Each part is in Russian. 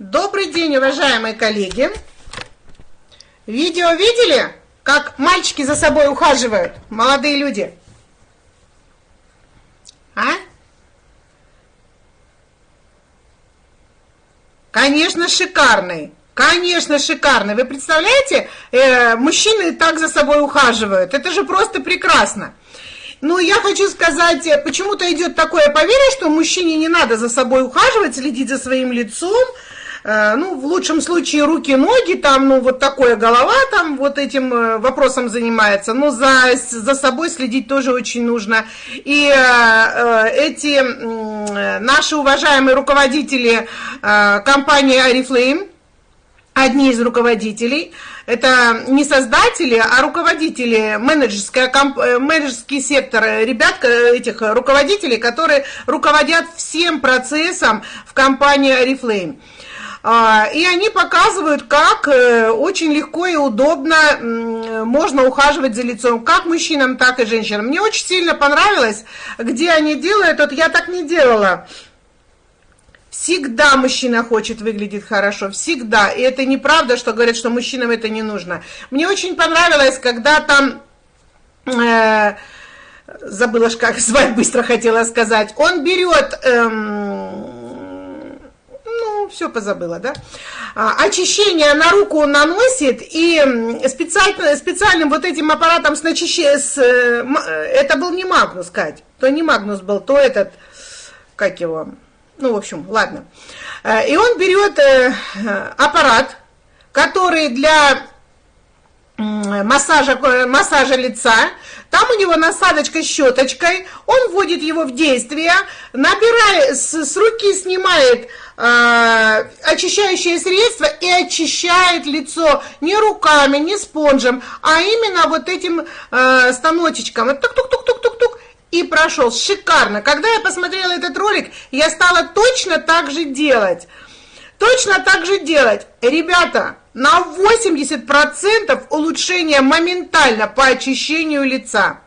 Добрый день, уважаемые коллеги. Видео видели, как мальчики за собой ухаживают, молодые люди? А? Конечно, шикарный. Конечно, шикарный. Вы представляете, э, мужчины так за собой ухаживают. Это же просто прекрасно. Ну, я хочу сказать, почему-то идет такое поверье, что мужчине не надо за собой ухаживать, следить за своим лицом, ну, в лучшем случае руки, ноги, там, ну, вот такое голова там вот этим э, вопросом занимается, но за, за собой следить тоже очень нужно. И э, эти э, наши уважаемые руководители э, компании Арифлейм, одни из руководителей, это не создатели, а руководители, менеджерская, комп, э, менеджерский сектор, ребят, этих руководителей, которые руководят всем процессом в компании Oriflame. А, и они показывают, как э, очень легко и удобно можно ухаживать за лицом, как мужчинам, так и женщинам. Мне очень сильно понравилось, где они делают, вот я так не делала. Всегда мужчина хочет выглядеть хорошо, всегда. И это неправда, что говорят, что мужчинам это не нужно. Мне очень понравилось, когда там... Э, забыла, как звать, быстро хотела сказать. Он берет... Эм, все позабыла, да? А, очищение на руку наносит, и специально, специальным вот этим аппаратом с начищением, с, э, это был не Магнус, Кать, то не Магнус был, то этот, как его, ну, в общем, ладно. Э, и он берет э, аппарат, который для массажа, массажа лица, там у него насадочка щеточкой, он вводит его в действие, набирает, с, с руки снимает э, очищающее средство и очищает лицо не руками, не спонжем, а именно вот этим э, станочечком. Тук-тук-тук-тук-тук-тук. И прошел. Шикарно. Когда я посмотрела этот ролик, я стала точно так же делать. Точно так же делать. Ребята, на 80% улучшение моментально по очищению лица.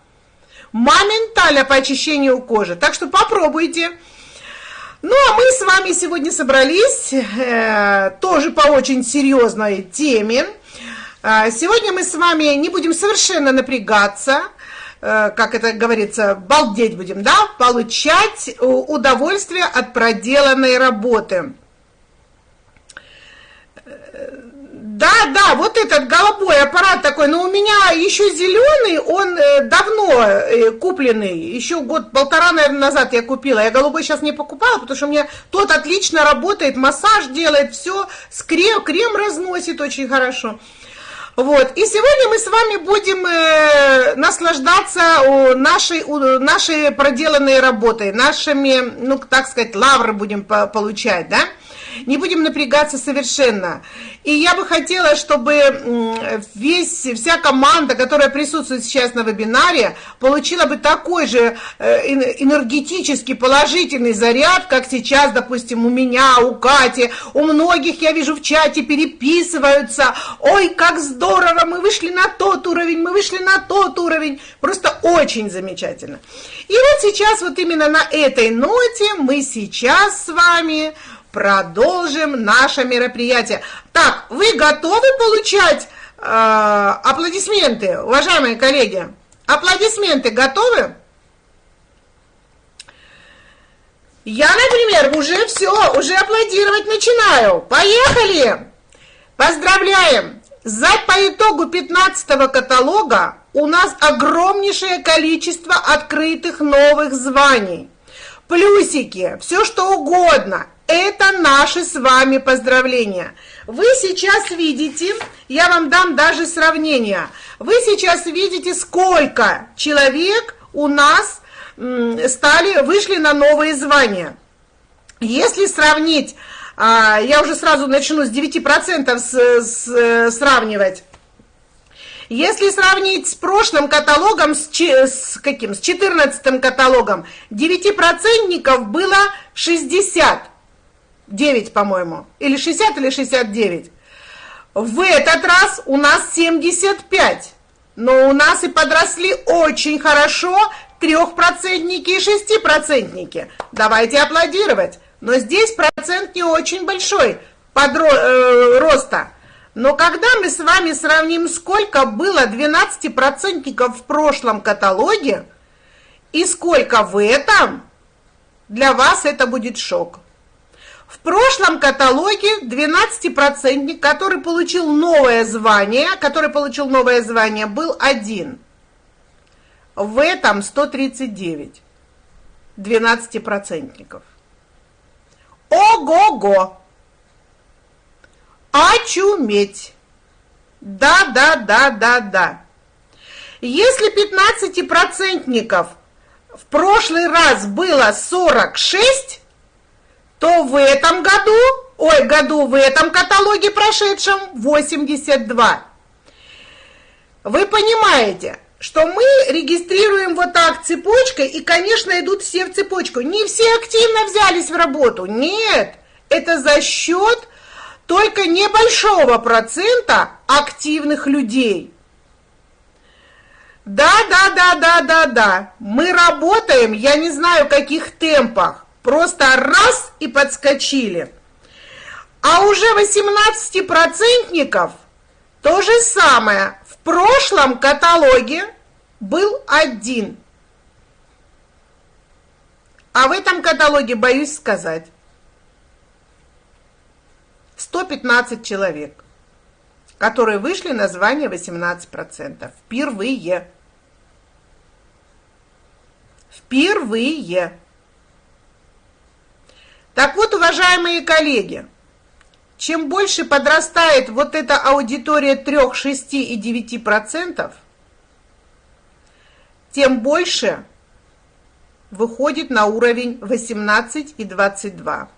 Моментально по очищению кожи. Так что попробуйте. Ну, а мы с вами сегодня собрались э, тоже по очень серьезной теме. Э, сегодня мы с вами не будем совершенно напрягаться, э, как это говорится, балдеть будем, да, получать удовольствие от проделанной работы. Да, да, вот этот голубой аппарат такой, но у меня еще зеленый, он э, давно э, купленный, еще год-полтора, наверное, назад я купила. Я голубой сейчас не покупала, потому что у меня тот отлично работает, массаж делает, все, с крем, крем разносит очень хорошо. Вот. И сегодня мы с вами будем э, наслаждаться нашей, нашей проделанной работой, нашими, ну, так сказать, лавры будем по получать, да? Не будем напрягаться совершенно. И я бы хотела, чтобы весь, вся команда, которая присутствует сейчас на вебинаре, получила бы такой же э, энергетический положительный заряд, как сейчас, допустим, у меня, у Кати, у многих, я вижу в чате, переписываются. Ой, как здорово, мы вышли на тот уровень, мы вышли на тот уровень. Просто очень замечательно. И вот сейчас, вот именно на этой ноте мы сейчас с вами продолжим наше мероприятие. Так, вы готовы получать э, аплодисменты, уважаемые коллеги? Аплодисменты готовы? Я, например, уже все, уже аплодировать начинаю. Поехали! Поздравляем! За по итогу 15 каталога у нас огромнейшее количество открытых новых званий. Плюсики, все что угодно. Это наши с вами поздравления. Вы сейчас видите, я вам дам даже сравнение. Вы сейчас видите, сколько человек у нас стали, вышли на новые звания. Если сравнить, а, я уже сразу начну с 9% с, с, сравнивать. Если сравнить с прошлым каталогом, с, с каким, с 14 каталогом, 9% было 60. 9, по-моему, или 60, или 69. В этот раз у нас 75, но у нас и подросли очень хорошо трехпроцентники и шестипроцентники. Давайте аплодировать. Но здесь процент не очень большой. подро, э, роста. Но когда мы с вами сравним, сколько было 12% в прошлом каталоге и сколько в этом, для вас это будет шок. В прошлом каталоге 12%, который получил новое звание, который получил новое звание, был один. В этом 139 12%. Ого-го! Очуметь! Да, да, да, да, да. Если 15-процентников в прошлый раз было 46, то в этом году, ой, году в этом каталоге прошедшем 82. Вы понимаете, что мы регистрируем вот так цепочкой, и, конечно, идут все в цепочку. Не все активно взялись в работу, нет, это за счет только небольшого процента активных людей. Да, да, да, да, да, да, мы работаем, я не знаю, в каких темпах, Просто раз и подскочили. А уже 18-процентников то же самое. В прошлом каталоге был один. А в этом каталоге, боюсь сказать, 115 человек, которые вышли на звание 18%. Впервые. Впервые. Так вот, уважаемые коллеги, чем больше подрастает вот эта аудитория 3, 6 и 9 процентов, тем больше выходит на уровень 18 и 22.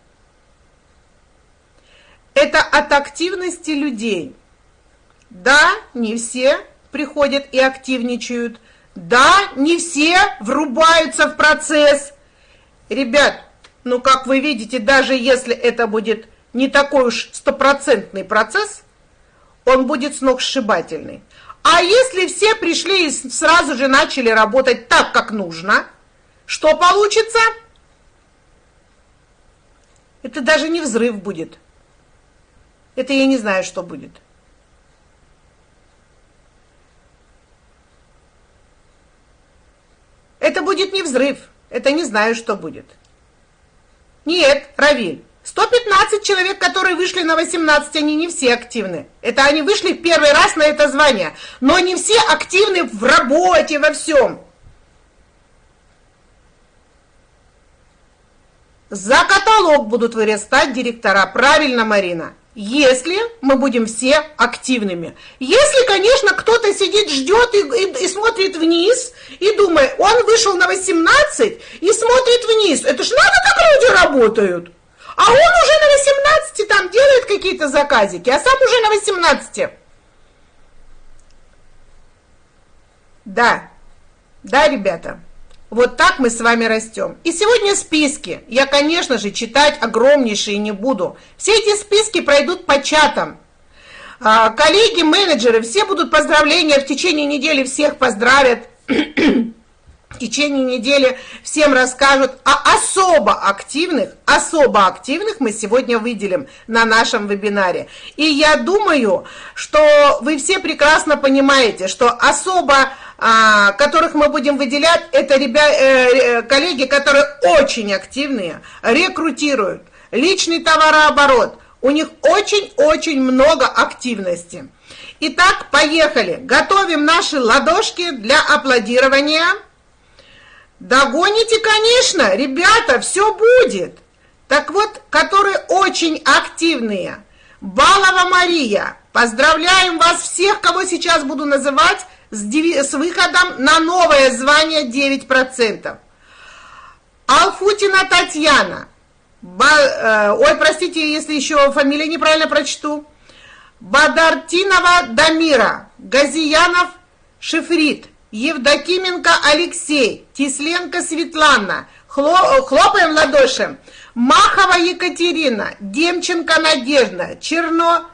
Это от активности людей. Да, не все приходят и активничают. Да, не все врубаются в процесс. Ребят, но, как вы видите, даже если это будет не такой уж стопроцентный процесс, он будет сногсшибательный. А если все пришли и сразу же начали работать так, как нужно, что получится? Это даже не взрыв будет. Это я не знаю, что будет. Это будет не взрыв. Это не знаю, что будет. Нет, Равиль, 115 человек, которые вышли на 18, они не все активны. Это они вышли первый раз на это звание. Но не все активны в работе, во всем. За каталог будут вырастать директора. Правильно, Марина если мы будем все активными. Если, конечно, кто-то сидит, ждет и, и, и смотрит вниз, и думает, он вышел на 18 и смотрит вниз. Это ж надо, как люди работают. А он уже на 18 там делает какие-то заказики, а сам уже на 18. Да, да, ребята. Вот так мы с вами растем. И сегодня списки. Я, конечно же, читать огромнейшие не буду. Все эти списки пройдут по чатам. А, коллеги, менеджеры, все будут поздравления в течение недели, всех поздравят. в течение недели всем расскажут, а особо активных, особо активных мы сегодня выделим на нашем вебинаре. И я думаю, что вы все прекрасно понимаете, что особо а, которых мы будем выделять, это ребя, э, коллеги, которые очень активные, рекрутируют, личный товарооборот, у них очень-очень много активности. Итак, поехали. Готовим наши ладошки для аплодирования. Догоните, конечно, ребята, все будет. Так вот, которые очень активные. Балова Мария, поздравляем вас всех, кого сейчас буду называть с, с выходом на новое звание 9%. Алфутина Татьяна. Ба, э, ой, простите, если еще фамилию неправильно прочту. Бадартинова Дамира. Газиянов Шифрит. Евдокименко Алексей. Тисленко Светлана. Хло, хлопаем ладоши. Махова Екатерина. Демченко Надежда. Черно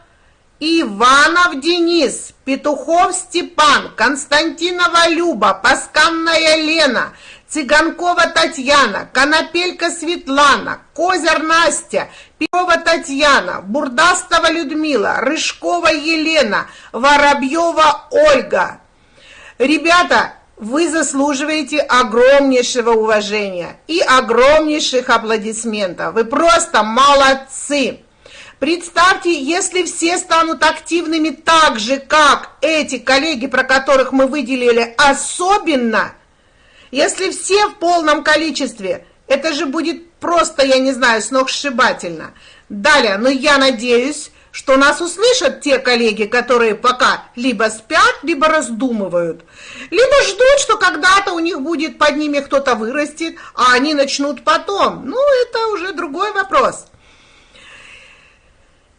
Иванов Денис, Петухов Степан, Константинова Люба, Пасканная Лена, Цыганкова Татьяна, Конопелька Светлана, Козер Настя, Перова Татьяна, Бурдастова Людмила, Рыжкова Елена, Воробьева Ольга. Ребята, вы заслуживаете огромнейшего уважения и огромнейших аплодисментов. Вы просто молодцы! Представьте, если все станут активными так же, как эти коллеги, про которых мы выделили особенно, если все в полном количестве, это же будет просто, я не знаю, сногсшибательно. Далее, но я надеюсь, что нас услышат те коллеги, которые пока либо спят, либо раздумывают, либо ждут, что когда-то у них будет под ними кто-то вырастет, а они начнут потом. Ну, это уже другой вопрос.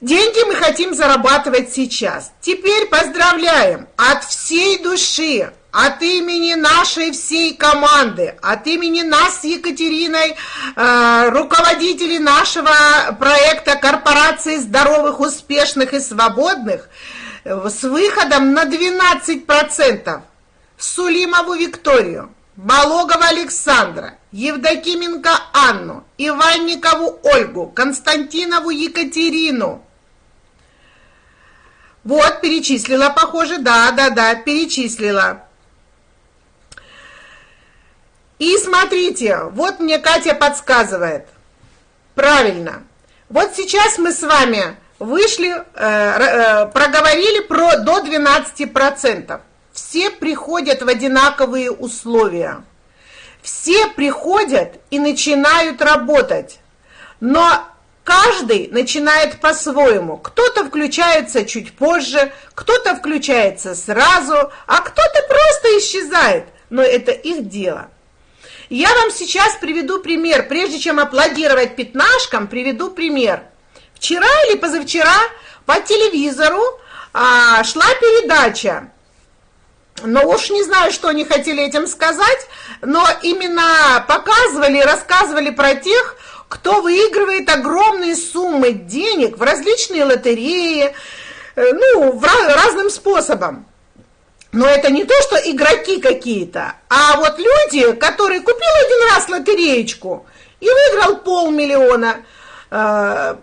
Деньги мы хотим зарабатывать сейчас. Теперь поздравляем от всей души, от имени нашей всей команды, от имени нас с Екатериной, э, руководителей нашего проекта Корпорации здоровых, успешных и свободных, с выходом на 12% Сулимову Викторию, Балогова Александра, Евдокименко Анну, Иванникову Ольгу, Константинову Екатерину, вот, перечислила, похоже, да, да, да, перечислила. И смотрите, вот мне Катя подсказывает. Правильно. Вот сейчас мы с вами вышли, э, э, проговорили про до 12%. Все приходят в одинаковые условия. Все приходят и начинают работать. Но Каждый начинает по-своему. Кто-то включается чуть позже, кто-то включается сразу, а кто-то просто исчезает. Но это их дело. Я вам сейчас приведу пример. Прежде чем аплодировать пятнашкам, приведу пример. Вчера или позавчера по телевизору а, шла передача. Но уж не знаю, что они хотели этим сказать, но именно показывали, рассказывали про тех, кто выигрывает огромные суммы денег в различные лотереи, э, ну, в разным способом. Но это не то, что игроки какие-то, а вот люди, которые купили один раз лотереечку и выиграл полмиллиона, э,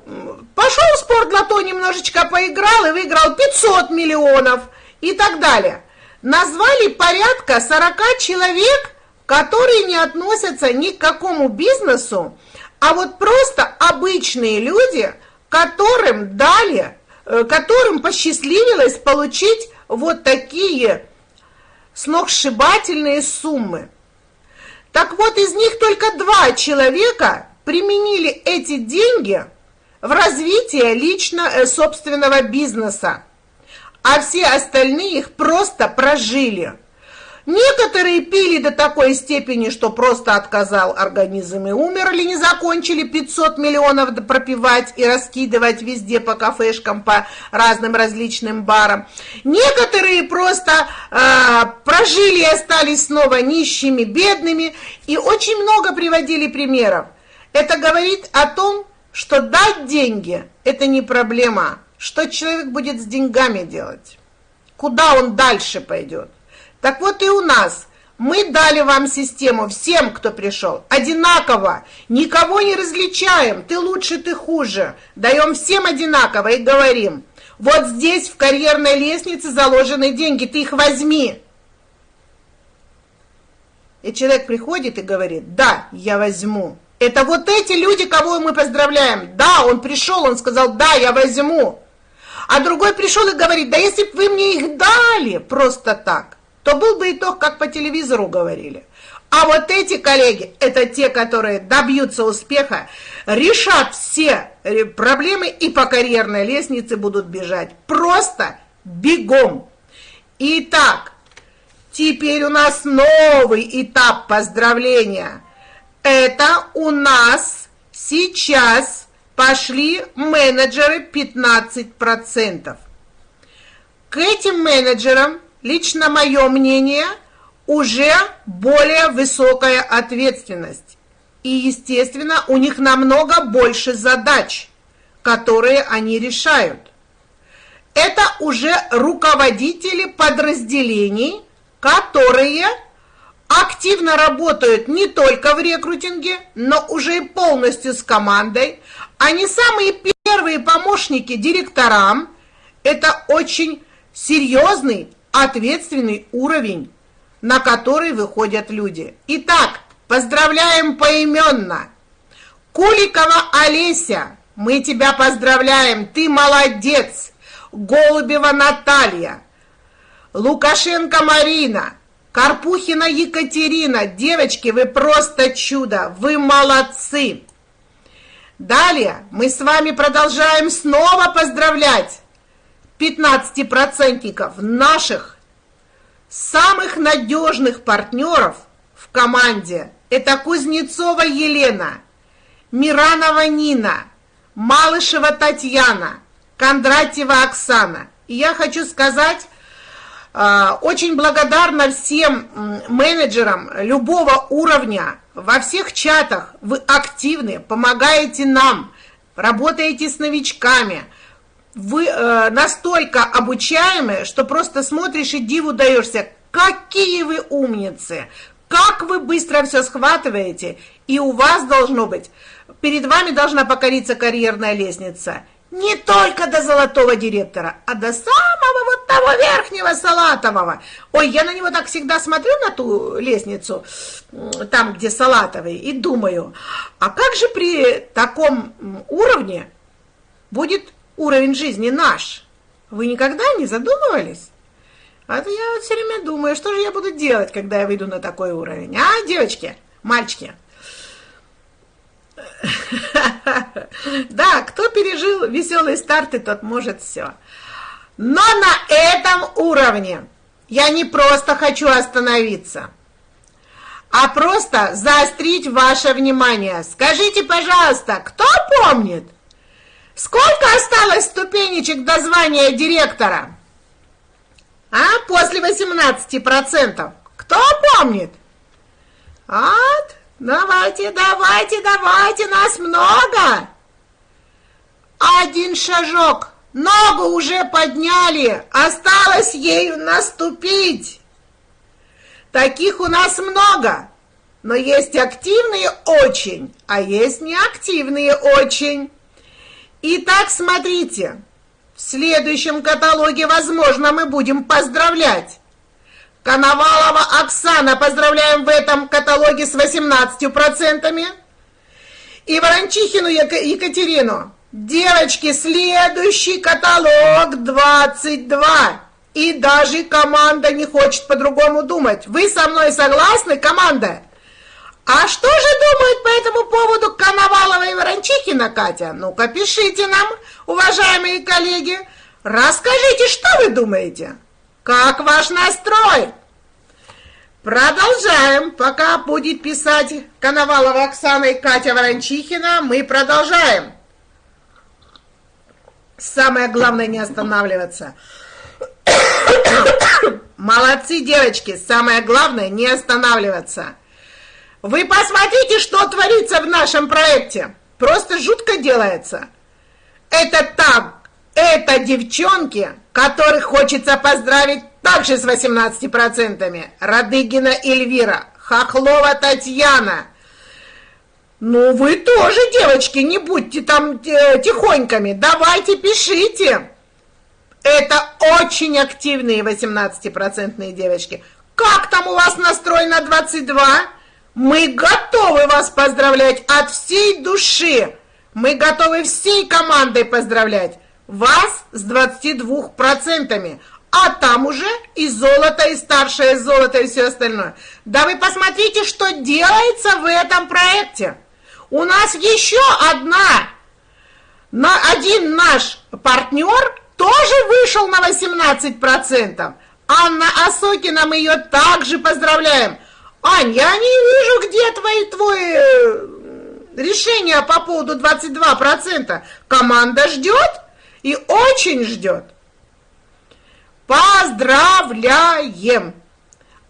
пошел в спортлото, немножечко поиграл и выиграл 500 миллионов и так далее. Назвали порядка 40 человек, которые не относятся ни к какому бизнесу, а вот просто обычные люди, которым дали, э, которым посчастливилось получить вот такие сногсшибательные суммы. Так вот, из них только два человека применили эти деньги в развитие лично э, собственного бизнеса, а все остальные их просто прожили – Некоторые пили до такой степени, что просто отказал организм и умерли, не закончили 500 миллионов пропивать и раскидывать везде по кафешкам, по разным различным барам. Некоторые просто э, прожили и остались снова нищими, бедными, и очень много приводили примеров. Это говорит о том, что дать деньги – это не проблема, что человек будет с деньгами делать, куда он дальше пойдет. Так вот и у нас. Мы дали вам систему всем, кто пришел, одинаково. Никого не различаем, ты лучше, ты хуже. Даем всем одинаково и говорим, вот здесь в карьерной лестнице заложены деньги, ты их возьми. И человек приходит и говорит, да, я возьму. Это вот эти люди, кого мы поздравляем. Да, он пришел, он сказал, да, я возьму. А другой пришел и говорит, да если бы вы мне их дали просто так, то был бы итог, как по телевизору говорили. А вот эти коллеги, это те, которые добьются успеха, решат все э, проблемы и по карьерной лестнице будут бежать. Просто бегом. Итак, теперь у нас новый этап поздравления. Это у нас сейчас пошли менеджеры 15%. К этим менеджерам лично мое мнение, уже более высокая ответственность. И, естественно, у них намного больше задач, которые они решают. Это уже руководители подразделений, которые активно работают не только в рекрутинге, но уже и полностью с командой. Они самые первые помощники директорам. Это очень серьезный, ответственный уровень, на который выходят люди. Итак, поздравляем поименно. Куликова Олеся, мы тебя поздравляем, ты молодец. Голубева Наталья, Лукашенко Марина, Карпухина Екатерина. Девочки, вы просто чудо, вы молодцы. Далее мы с вами продолжаем снова поздравлять 15% наших самых надежных партнеров в команде. Это Кузнецова Елена, Миранова Нина, Малышева Татьяна, Кондратьева Оксана. И я хочу сказать, а, очень благодарна всем менеджерам любого уровня, во всех чатах вы активны, помогаете нам, работаете с новичками, вы э, настолько обучаемые, что просто смотришь и диву даешься, какие вы умницы, как вы быстро все схватываете, и у вас должно быть, перед вами должна покориться карьерная лестница – не только до золотого директора, а до самого вот того верхнего салатового. Ой, я на него так всегда смотрю, на ту лестницу, там, где салатовый, и думаю, а как же при таком уровне будет уровень жизни наш? Вы никогда не задумывались? А то я вот все время думаю, что же я буду делать, когда я выйду на такой уровень. А, девочки, мальчики? Да, кто пережил веселые старты, тот может все. Но на этом уровне я не просто хочу остановиться, а просто заострить ваше внимание. Скажите, пожалуйста, кто помнит, сколько осталось ступенечек до звания директора? А, после 18%. Кто помнит? Вот, Давайте, давайте, давайте, нас много. Один шажок, ногу уже подняли, осталось ею наступить. Таких у нас много, но есть активные очень, а есть неактивные очень. Итак, смотрите, в следующем каталоге, возможно, мы будем поздравлять Коновалова Оксана, поздравляем в этом каталоге с 18%. И Ворончихину Екатерину. Девочки, следующий каталог 22. И даже команда не хочет по-другому думать. Вы со мной согласны, команда? А что же думают по этому поводу Коновалова и Ворончихина, Катя? Ну-ка, пишите нам, уважаемые коллеги. Расскажите, что вы думаете? Как ваш настрой? Продолжаем. Пока будет писать Коновалова Оксана и Катя Ворончихина, мы продолжаем. Самое главное не останавливаться. Молодцы, девочки. Самое главное не останавливаться. Вы посмотрите, что творится в нашем проекте. Просто жутко делается. Это так это девчонки, которых хочется поздравить также с 18%. Радыгина Эльвира, Хохлова Татьяна. Ну, вы тоже, девочки, не будьте там э, тихоньками. Давайте пишите. Это очень активные 18% девочки. Как там у вас настрой на 22? Мы готовы вас поздравлять от всей души. Мы готовы всей командой поздравлять вас с 22%, а там уже и золото, и старшее золото, и все остальное. Да вы посмотрите, что делается в этом проекте. У нас еще одна, на один наш партнер тоже вышел на 18%. Анна Осокина, мы ее также поздравляем. Ань, я не вижу, где твои, твои э, решения по поводу 22%. Команда ждет? и очень ждет. Поздравляем!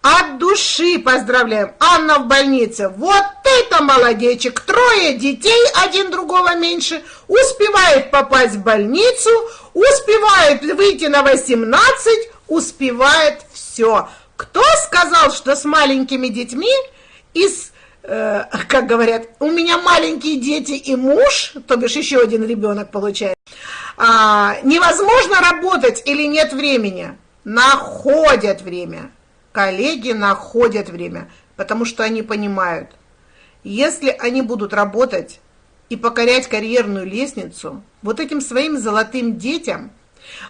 От души поздравляем. Анна в больнице. Вот это молодечек. Трое детей, один другого меньше. Успевает попасть в больницу, успевает выйти на 18, успевает все. Кто сказал, что с маленькими детьми из э, как говорят, у меня маленькие дети и муж, то бишь еще один ребенок получает, а, невозможно работать или нет времени? Находят время. Коллеги находят время, потому что они понимают, если они будут работать и покорять карьерную лестницу, вот этим своим золотым детям,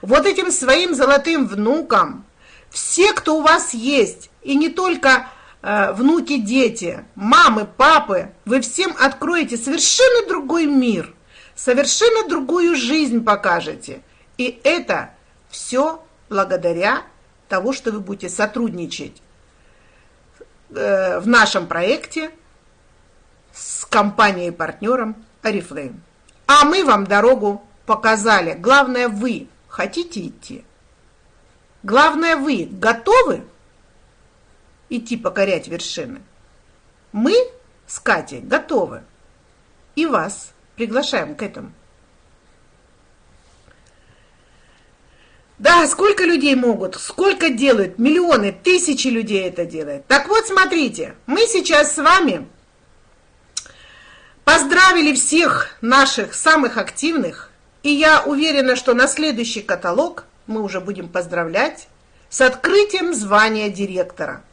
вот этим своим золотым внукам, все, кто у вас есть, и не только э, внуки, дети, мамы, папы, вы всем откроете совершенно другой мир, совершенно другую жизнь покажете. И это все благодаря того, что вы будете сотрудничать э, в нашем проекте с компанией-партнером Oriflame. А мы вам дорогу показали. Главное, вы хотите идти. Главное, вы готовы идти покорять вершины. Мы с Катей готовы. И вас приглашаем к этому. Да, сколько людей могут, сколько делают, миллионы, тысячи людей это делают. Так вот, смотрите, мы сейчас с вами поздравили всех наших самых активных, и я уверена, что на следующий каталог мы уже будем поздравлять с открытием звания директора.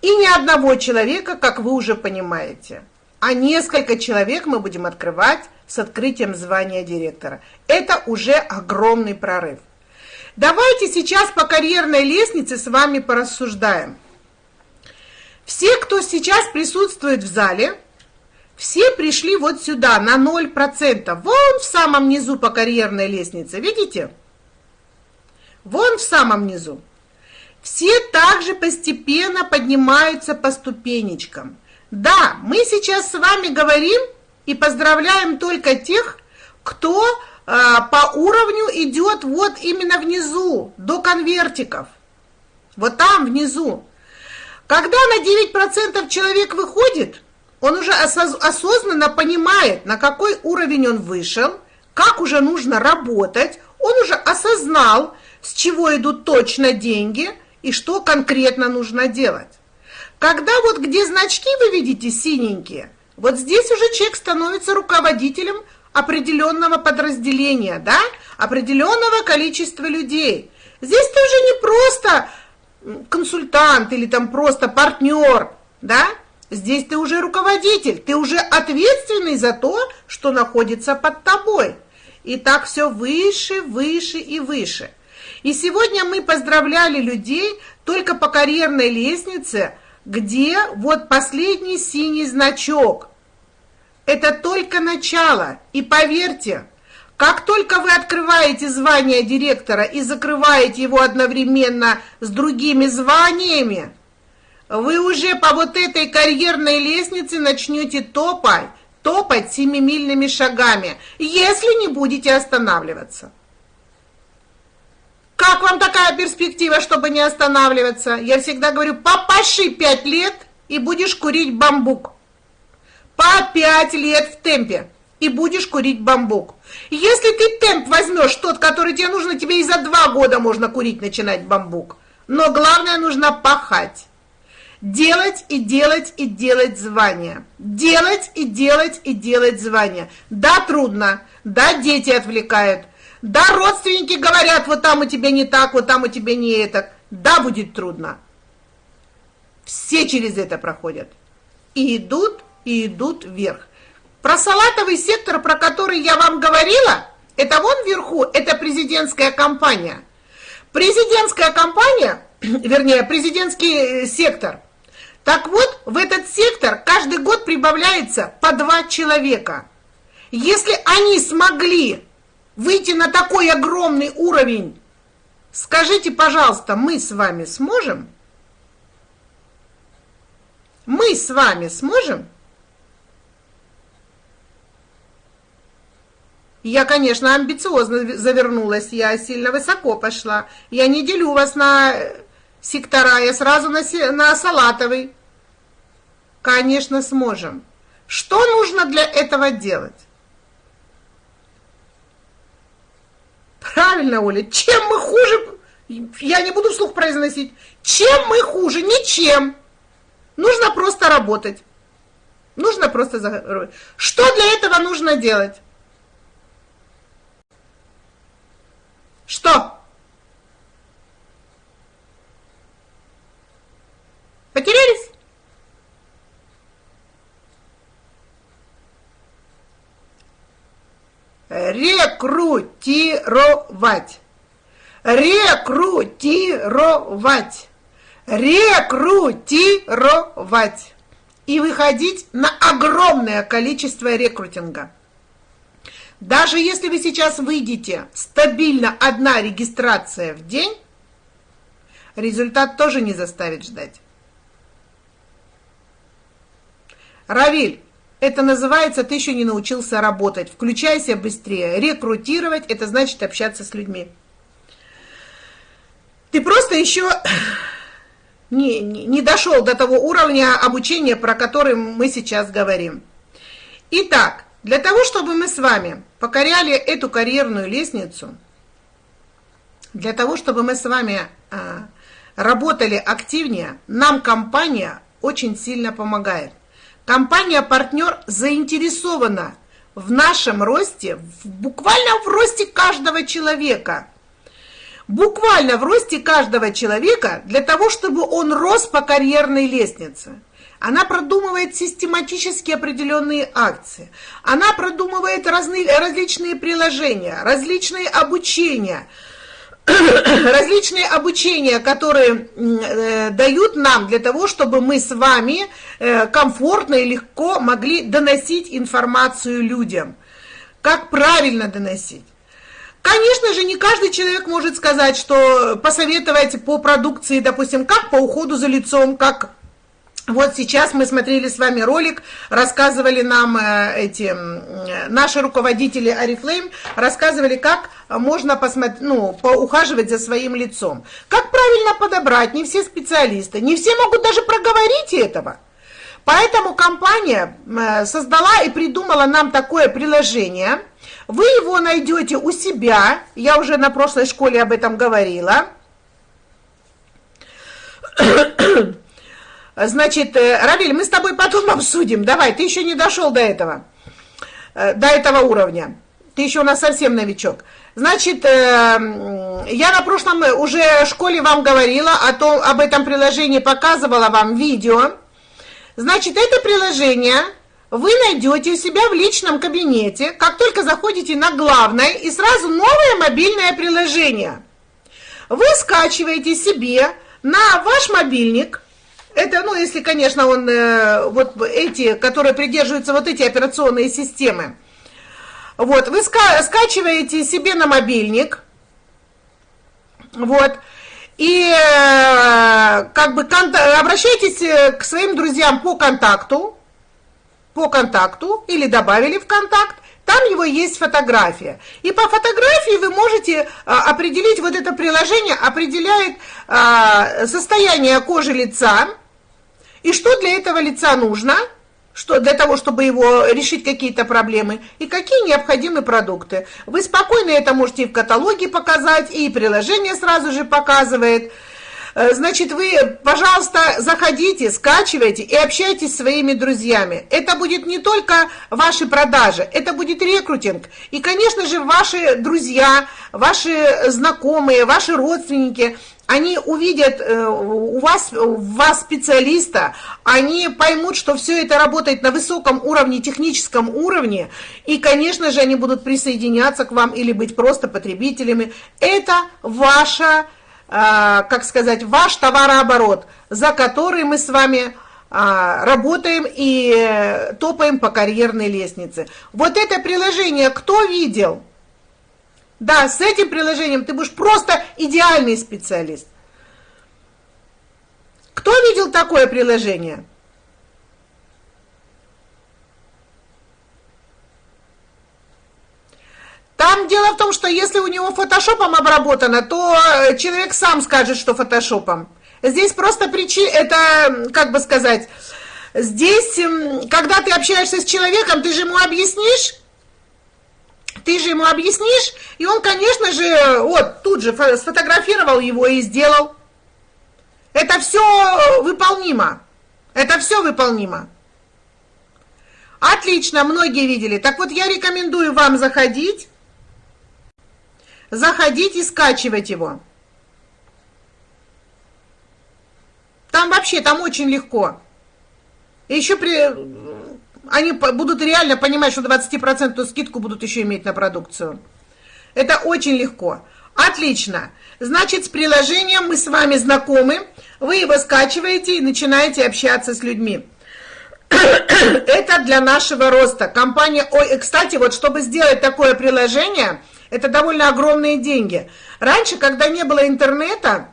И ни одного человека, как вы уже понимаете, а несколько человек мы будем открывать с открытием звания директора. Это уже огромный прорыв. Давайте сейчас по карьерной лестнице с вами порассуждаем. Все, кто сейчас присутствует в зале, все пришли вот сюда, на 0%. Вон в самом низу по карьерной лестнице, видите? Вон в самом низу. Все также постепенно поднимаются по ступенечкам. Да, мы сейчас с вами говорим и поздравляем только тех, кто а, по уровню идет вот именно внизу, до конвертиков. Вот там внизу. Когда на 9% человек выходит, он уже осознанно понимает, на какой уровень он вышел, как уже нужно работать, он уже осознал, с чего идут точно деньги и что конкретно нужно делать. Когда вот где значки вы видите синенькие, вот здесь уже человек становится руководителем определенного подразделения, да, определенного количества людей. Здесь ты уже не просто консультант или там просто партнер, да, здесь ты уже руководитель, ты уже ответственный за то, что находится под тобой. И так все выше, выше и выше. И сегодня мы поздравляли людей только по карьерной лестнице, где вот последний синий значок – это только начало. И поверьте, как только вы открываете звание директора и закрываете его одновременно с другими званиями, вы уже по вот этой карьерной лестнице начнете топать, топать семимильными шагами, если не будете останавливаться. Как вам такая перспектива, чтобы не останавливаться? Я всегда говорю, попаши пять лет и будешь курить бамбук по 5 лет в темпе и будешь курить бамбук. Если ты темп возьмешь тот, который тебе нужно, тебе и за два года можно курить начинать бамбук. Но главное нужно пахать. Делать и делать и делать звания. Делать и делать и делать звания. Да, трудно. Да, дети отвлекают. Да, родственники говорят, вот там у тебя не так, вот там у тебя не это. Да, будет трудно. Все через это проходят. И идут и идут вверх. Про салатовый сектор, про который я вам говорила, это вон вверху, это президентская кампания. Президентская кампания, вернее, президентский э, сектор. Так вот, в этот сектор каждый год прибавляется по два человека. Если они смогли выйти на такой огромный уровень, скажите, пожалуйста, мы с вами сможем? Мы с вами сможем? Я, конечно, амбициозно завернулась, я сильно высоко пошла. Я не делю вас на сектора, я сразу на, на салатовый. Конечно, сможем. Что нужно для этого делать? Правильно, Оля, чем мы хуже, Я не буду вслух произносить. Чем мы хуже? Ничем. Нужно просто работать. Нужно просто заработать. Что для этого нужно делать? Что? Потерялись? Рекрутировать. Рекрутировать. Рекрутировать. И выходить на огромное количество рекрутинга. Даже если вы сейчас выйдете стабильно одна регистрация в день, результат тоже не заставит ждать. Равиль, это называется, ты еще не научился работать. Включайся быстрее. Рекрутировать, это значит общаться с людьми. Ты просто еще не, не, не дошел до того уровня обучения, про который мы сейчас говорим. Итак, для того, чтобы мы с вами покоряли эту карьерную лестницу, для того, чтобы мы с вами а, работали активнее, нам компания очень сильно помогает. Компания-партнер заинтересована в нашем росте, в, буквально в росте каждого человека. Буквально в росте каждого человека для того, чтобы он рос по карьерной лестнице. Она продумывает систематически определенные акции. Она продумывает разные, различные приложения, различные обучения – различные обучения, которые э, дают нам для того, чтобы мы с вами э, комфортно и легко могли доносить информацию людям. Как правильно доносить. Конечно же, не каждый человек может сказать, что посоветовать по продукции, допустим, как по уходу за лицом, как вот сейчас мы смотрели с вами ролик, рассказывали нам э, эти наши руководители Арифлейм, рассказывали, как можно посмотреть, ну, поухаживать за своим лицом. Как правильно подобрать, не все специалисты, не все могут даже проговорить этого. Поэтому компания э, создала и придумала нам такое приложение. Вы его найдете у себя, я уже на прошлой школе об этом говорила. Значит, э, Равиль, мы с тобой потом обсудим. Давай, ты еще не дошел до этого, э, до этого уровня. Ты еще у нас совсем новичок. Значит, э, я на прошлом уже школе вам говорила о том, об этом приложении, показывала вам видео. Значит, это приложение вы найдете у себя в личном кабинете, как только заходите на главное, и сразу новое мобильное приложение. Вы скачиваете себе на ваш мобильник – это, ну, если, конечно, он, э, вот эти, которые придерживаются вот эти операционные системы. Вот, вы ска скачиваете себе на мобильник, вот, и э, как бы обращайтесь э, к своим друзьям по контакту, по контакту, или добавили в контакт, там его есть фотография. И по фотографии вы можете а, определить, вот это приложение определяет а, состояние кожи лица, и что для этого лица нужно? Что для того, чтобы его решить какие-то проблемы, и какие необходимы продукты. Вы спокойно это можете и в каталоге показать, и приложение сразу же показывает. Э, значит, вы, пожалуйста, заходите, скачивайте и общайтесь с своими друзьями. Это будет не только ваши продажи, это будет рекрутинг. И, конечно же, ваши друзья, ваши знакомые, ваши родственники – они увидят э, у вас, у вас специалиста, они поймут, что все это работает на высоком уровне, техническом уровне, и, конечно же, они будут присоединяться к вам или быть просто потребителями. Это ваша, как сказать, ваш товарооборот, за который мы с вами а, работаем и топаем по карьерной лестнице. Вот это приложение кто видел? Да, с этим приложением ты будешь просто идеальный специалист. Кто видел такое приложение? Там дело в том, что если у него фотошопом обработано, то э, человек сам скажет, что фотошопом. Здесь просто причина, это, как бы сказать, здесь, когда ты общаешься с человеком, ты же ему объяснишь, ты же ему объяснишь, и он, конечно же, вот тут же сфотографировал его и сделал. Это все выполнимо. Это все выполнимо. Отлично, многие видели. Так вот, я рекомендую вам заходить, заходить и скачивать его. Там вообще, там очень легко. И еще при... они будут реально понимать, что 20% скидку будут еще иметь на продукцию. Это очень легко. Отлично. Значит, с приложением мы с вами знакомы. Вы его скачиваете и начинаете общаться с людьми. Это для нашего роста. Компания... Ой, кстати, вот чтобы сделать такое приложение, это довольно огромные деньги. Раньше, когда не было интернета,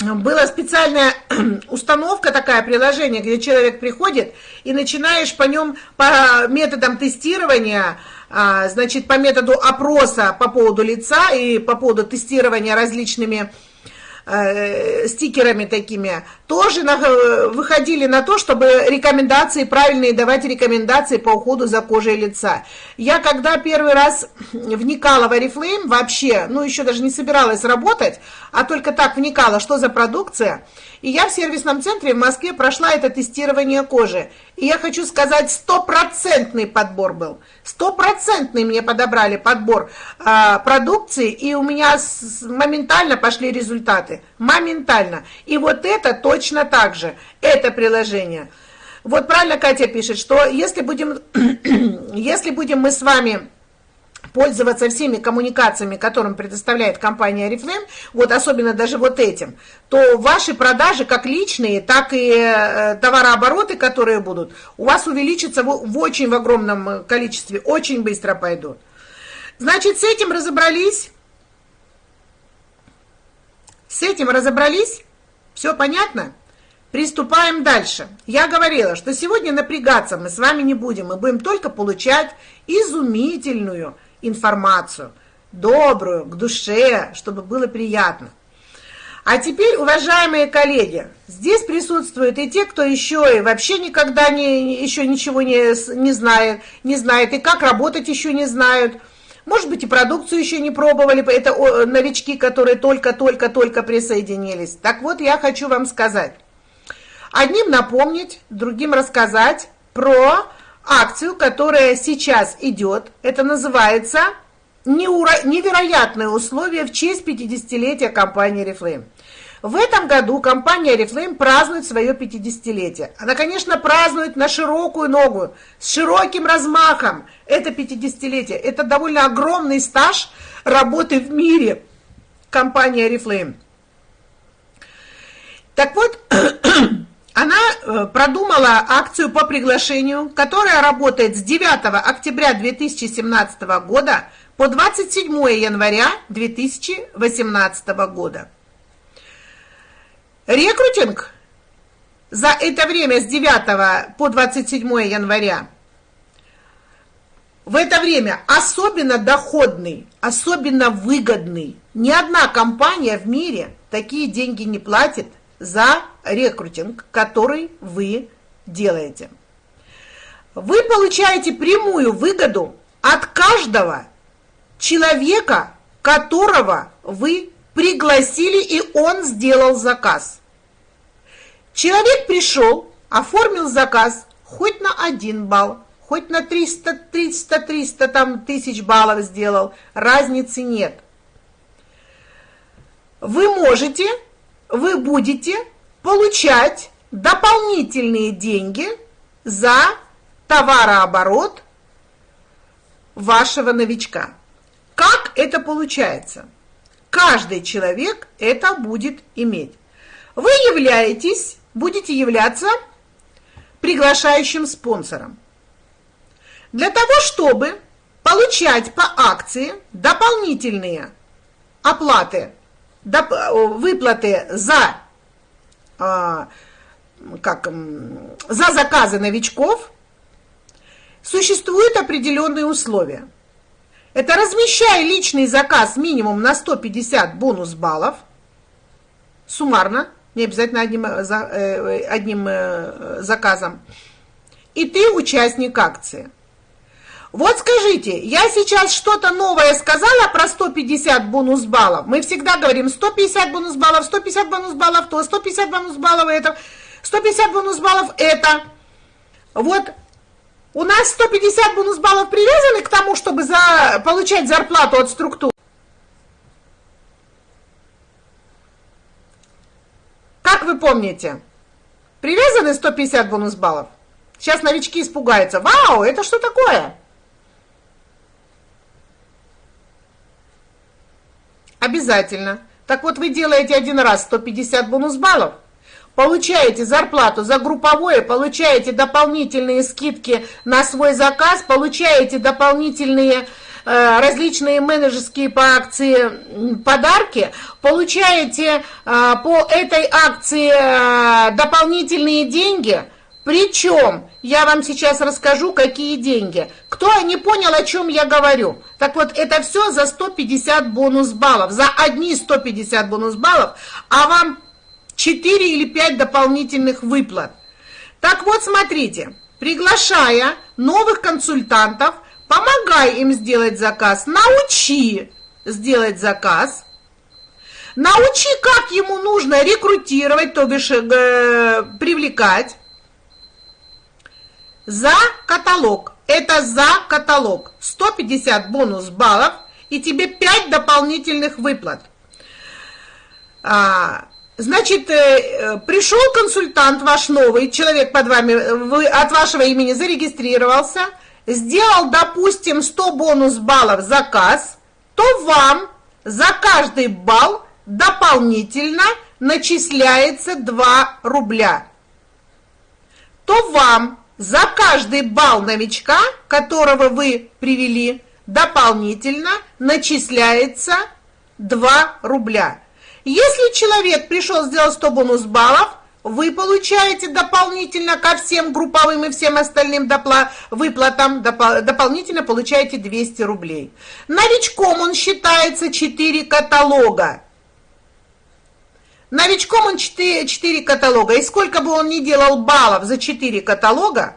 была специальная установка, такая приложение, где человек приходит и начинаешь по нем, по методам тестирования, а, значит, по методу опроса по поводу лица и по поводу тестирования различными э, стикерами такими, тоже на, э, выходили на то, чтобы рекомендации, правильные давать рекомендации по уходу за кожей лица. Я когда первый раз вникала в Oriflame вообще, ну еще даже не собиралась работать, а только так вникала, что за продукция, и я в сервисном центре в Москве прошла это тестирование кожи. И я хочу сказать, стопроцентный подбор был. Стопроцентный мне подобрали подбор э, продукции, и у меня с, моментально пошли результаты. Моментально. И вот это точно так же. Это приложение. Вот правильно Катя пишет, что если будем, если будем мы с вами пользоваться всеми коммуникациями, которым предоставляет компания Oriflame, вот особенно даже вот этим, то ваши продажи, как личные, так и э, товарообороты, которые будут, у вас увеличатся в очень в огромном количестве, очень быстро пойдут. Значит, с этим разобрались. С этим разобрались? Все понятно? Приступаем дальше. Я говорила, что сегодня напрягаться мы с вами не будем, мы будем только получать изумительную информацию, добрую, к душе, чтобы было приятно. А теперь, уважаемые коллеги, здесь присутствуют и те, кто еще и вообще никогда не, еще ничего не, не знает, не знает, и как работать еще не знают. Может быть, и продукцию еще не пробовали, это новички, которые только-только-только присоединились. Так вот, я хочу вам сказать. Одним напомнить, другим рассказать про акцию, которая сейчас идет. Это называется «Невероятные условия в честь 50-летия компании Reflame». В этом году компания Reflame празднует свое 50-летие. Она, конечно, празднует на широкую ногу, с широким размахом. Это 50-летие. Это довольно огромный стаж работы в мире компании Reflame. Так вот, она э, продумала акцию по приглашению, которая работает с 9 октября 2017 года по 27 января 2018 года. Рекрутинг за это время с 9 по 27 января в это время особенно доходный, особенно выгодный. Ни одна компания в мире такие деньги не платит за рекрутинг, который вы делаете. Вы получаете прямую выгоду от каждого человека, которого вы пригласили, и он сделал заказ. Человек пришел, оформил заказ хоть на один балл, хоть на 300, 300, 300 там, тысяч баллов сделал, разницы нет. Вы можете, вы будете получать дополнительные деньги за товарооборот вашего новичка. Как это получается? Каждый человек это будет иметь. Вы являетесь, будете являться приглашающим спонсором. Для того, чтобы получать по акции дополнительные оплаты, выплаты за а, как, за заказы новичков существуют определенные условия. Это размещая личный заказ минимум на 150 бонус баллов, суммарно, не обязательно одним, э, э, одним э, заказом, и ты участник акции. Вот скажите, я сейчас что-то новое сказала про 150 бонус баллов. Мы всегда говорим 150 бонус баллов, 150 бонус баллов то, 150 бонус баллов это, 150 бонус баллов это. Вот у нас 150 бонус баллов привязаны к тому, чтобы за, получать зарплату от структур. Как вы помните, привязаны 150 бонус баллов? Сейчас новички испугаются. Вау, это что такое? Обязательно. Так вот, вы делаете один раз 150 бонус баллов, получаете зарплату за групповое, получаете дополнительные скидки на свой заказ, получаете дополнительные различные менеджерские по акции подарки, получаете э, по этой акции э, дополнительные деньги – причем, я вам сейчас расскажу, какие деньги. Кто не понял, о чем я говорю? Так вот, это все за 150 бонус баллов, за одни 150 бонус баллов, а вам 4 или 5 дополнительных выплат. Так вот, смотрите, приглашая новых консультантов, помогай им сделать заказ, научи сделать заказ, научи, как ему нужно рекрутировать, то бишь э, привлекать, за каталог. Это за каталог. 150 бонус баллов и тебе 5 дополнительных выплат. А, значит, э, пришел консультант ваш новый, человек под вами, вы от вашего имени зарегистрировался, сделал, допустим, 100 бонус баллов заказ, то вам за каждый балл дополнительно начисляется 2 рубля. То вам за каждый балл новичка, которого вы привели, дополнительно начисляется 2 рубля. Если человек пришел сделать 100 бонус баллов, вы получаете дополнительно ко всем групповым и всем остальным выплатам, дополнительно получаете 200 рублей. Новичком он считается 4 каталога. Новичком он 4, 4 каталога. И сколько бы он ни делал баллов за 4 каталога,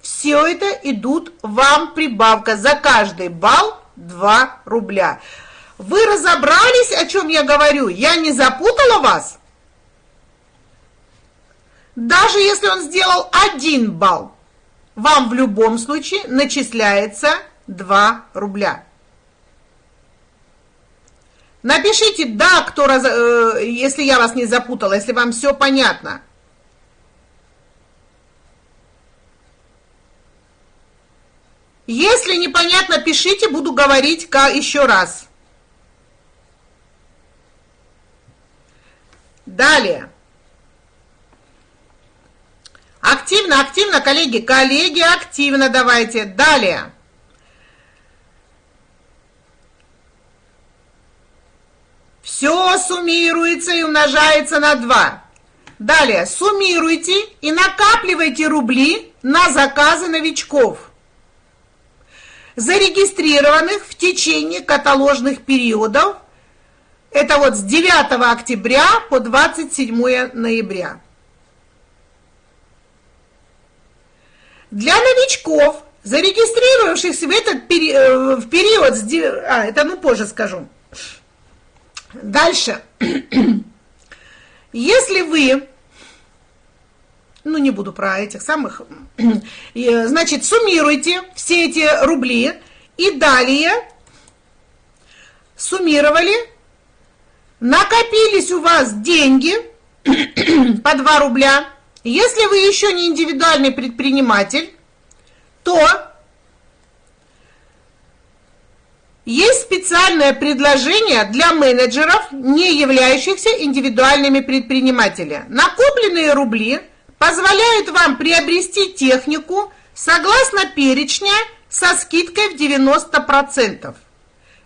все это идут вам прибавка. За каждый балл 2 рубля. Вы разобрались, о чем я говорю? Я не запутала вас? Даже если он сделал 1 балл, вам в любом случае начисляется 2 рубля. Напишите «да», кто раз, э, если я вас не запутала, если вам все понятно. Если непонятно, пишите, буду говорить еще раз. Далее. Активно, активно, коллеги, коллеги, активно давайте. Далее. Все суммируется и умножается на 2. Далее, суммируйте и накапливайте рубли на заказы новичков, зарегистрированных в течение каталожных периодов. Это вот с 9 октября по 27 ноября. Для новичков, зарегистрировавшихся в этот пери э, в период, с, а, это ну позже скажу, Дальше. Если вы, ну не буду про этих самых, значит, суммируйте все эти рубли и далее суммировали, накопились у вас деньги по 2 рубля. Если вы еще не индивидуальный предприниматель, то Есть специальное предложение для менеджеров, не являющихся индивидуальными предпринимателями. Накопленные рубли позволяют вам приобрести технику согласно перечня со скидкой в 90%.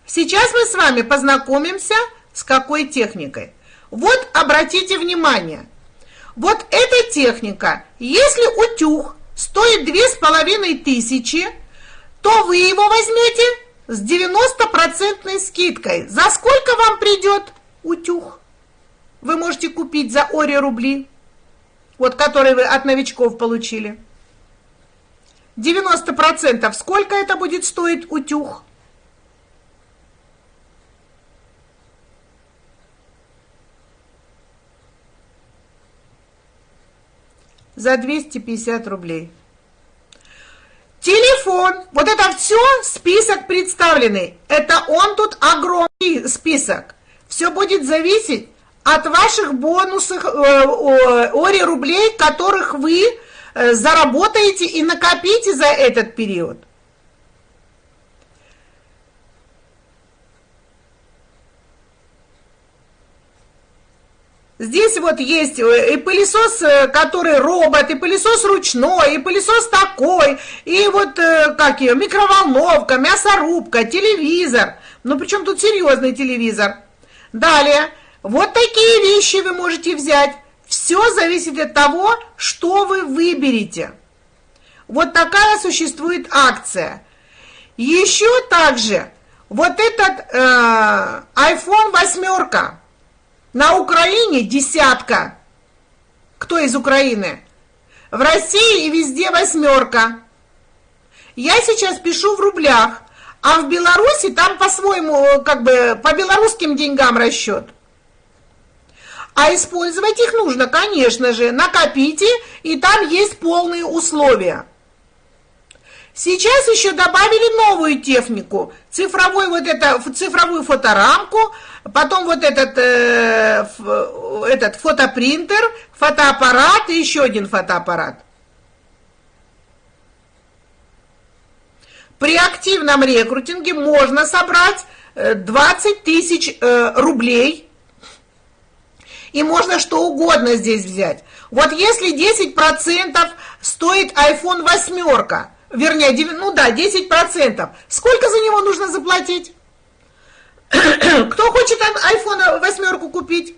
Сейчас мы с вами познакомимся с какой техникой. Вот обратите внимание. Вот эта техника, если утюг стоит 2500, то вы его возьмете с 90% скидкой. За сколько вам придет утюг? Вы можете купить за Ори рубли, вот который вы от новичков получили. 90%. Сколько это будет стоить утюг? За 250 рублей. Телефон, вот это все список представленный. Это он тут огромный список. Все будет зависеть от ваших бонусов, э, ори рублей, которых вы э, заработаете и накопите за этот период. Здесь вот есть э, и пылесос, э, который робот, и пылесос ручной, и пылесос такой, и вот, э, как ее, микроволновка, мясорубка, телевизор. Ну, причем тут серьезный телевизор. Далее, вот такие вещи вы можете взять. Все зависит от того, что вы выберете. Вот такая существует акция. Еще также, вот этот э, iPhone восьмерка, на Украине десятка. Кто из Украины? В России и везде восьмерка. Я сейчас пишу в рублях, а в Беларуси там по-своему, как бы, по белорусским деньгам расчет. А использовать их нужно, конечно же. Накопите, и там есть полные условия. Сейчас еще добавили новую технику, цифровой вот это, цифровую фоторамку, потом вот этот, э, этот фотопринтер, фотоаппарат и еще один фотоаппарат. При активном рекрутинге можно собрать 20 э, тысяч э, рублей, и можно что угодно здесь взять. Вот если 10% стоит iPhone восьмерка, вернее, ну да, 10%. Сколько за него нужно заплатить? Кто хочет iPhone восьмерку купить?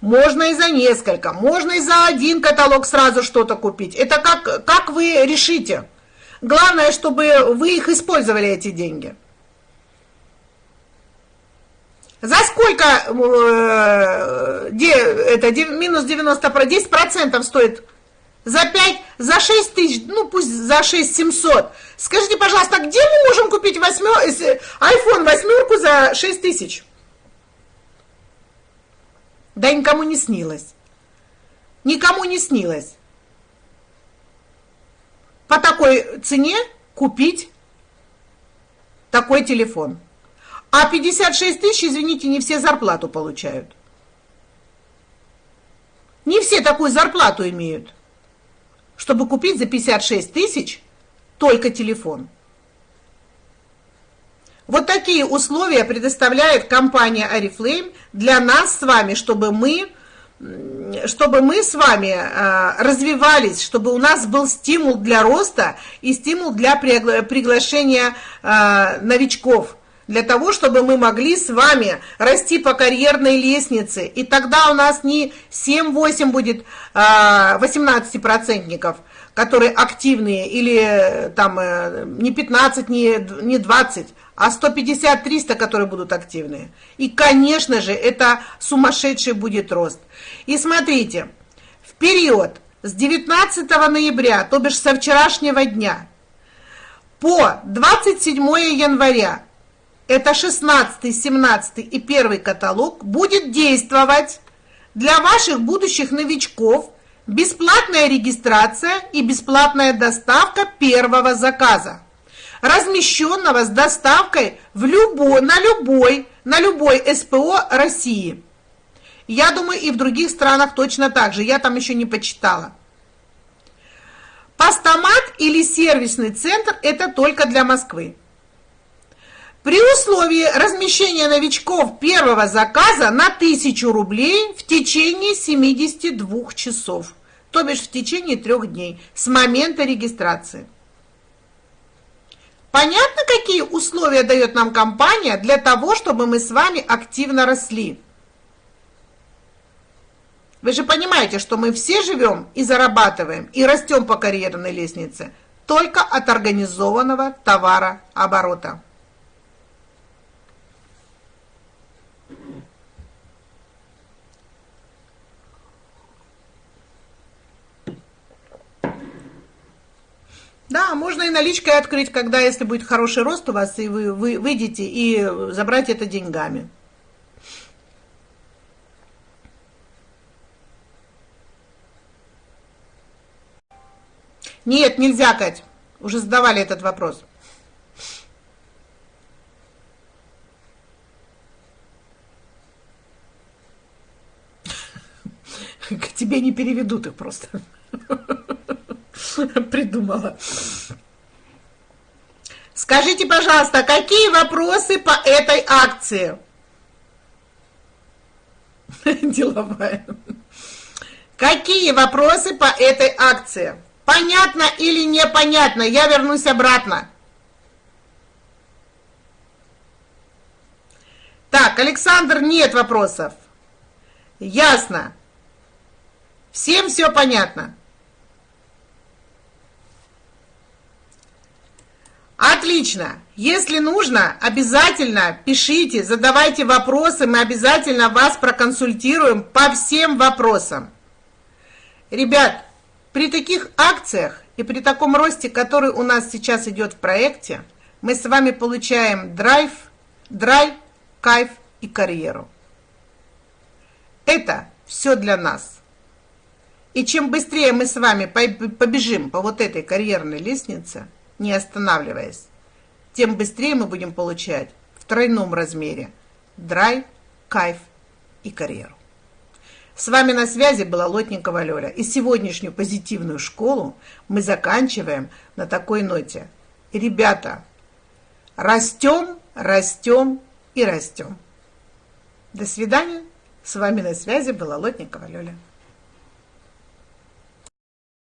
Можно и за несколько, можно и за один каталог сразу что-то купить. Это как, как вы решите. Главное, чтобы вы их использовали, эти деньги. За сколько э, это минус 90, про 10 процентов стоит? За 5, за 6 тысяч, ну пусть за 6 700. Скажите, пожалуйста, где мы можем купить восьмер, iPhone восьмерку за 6 тысяч? Да никому не снилось. Никому не снилось. По такой цене купить такой телефон. А 56 тысяч, извините, не все зарплату получают. Не все такую зарплату имеют, чтобы купить за 56 тысяч только телефон. Вот такие условия предоставляет компания Oriflame для нас с вами, чтобы мы, чтобы мы с вами э, развивались, чтобы у нас был стимул для роста и стимул для приглашения э, новичков – для того, чтобы мы могли с вами расти по карьерной лестнице. И тогда у нас не 7-8 будет а, 18-процентников, которые активные, или там э, не 15, не, не 20, а 150-300, которые будут активные. И, конечно же, это сумасшедший будет рост. И смотрите, в период с 19 ноября, то бишь со вчерашнего дня, по 27 января это 16, 17 и первый каталог, будет действовать для ваших будущих новичков бесплатная регистрация и бесплатная доставка первого заказа, размещенного с доставкой в любой, на любой, на любой СПО России. Я думаю, и в других странах точно так же, я там еще не почитала. Постамат или сервисный центр – это только для Москвы. При условии размещения новичков первого заказа на 1000 рублей в течение 72 часов, то бишь в течение трех дней с момента регистрации. Понятно, какие условия дает нам компания для того, чтобы мы с вами активно росли? Вы же понимаете, что мы все живем и зарабатываем, и растем по карьерной лестнице только от организованного товарооборота. Да, можно и наличкой открыть, когда, если будет хороший рост у вас, и вы, вы выйдете, и забрать это деньгами. Нет, нельзя, Кать. Уже задавали этот вопрос. К тебе не переведут их просто. Придумала. Скажите, пожалуйста, какие вопросы по этой акции? Деловая. Какие вопросы по этой акции? Понятно или непонятно? Я вернусь обратно. Так, Александр, нет вопросов. Ясно. Всем все понятно. Отлично. Если нужно, обязательно пишите, задавайте вопросы, мы обязательно вас проконсультируем по всем вопросам. Ребят, при таких акциях и при таком росте, который у нас сейчас идет в проекте, мы с вами получаем драйв, драйв, кайф и карьеру. Это все для нас. И чем быстрее мы с вами побежим по вот этой карьерной лестнице, не останавливаясь, тем быстрее мы будем получать в тройном размере драйв, кайф и карьеру. С вами на связи была Лотникова Лёля. И сегодняшнюю позитивную школу мы заканчиваем на такой ноте. Ребята, растем, растем и растем. До свидания. С вами на связи была Лотникова Лёля.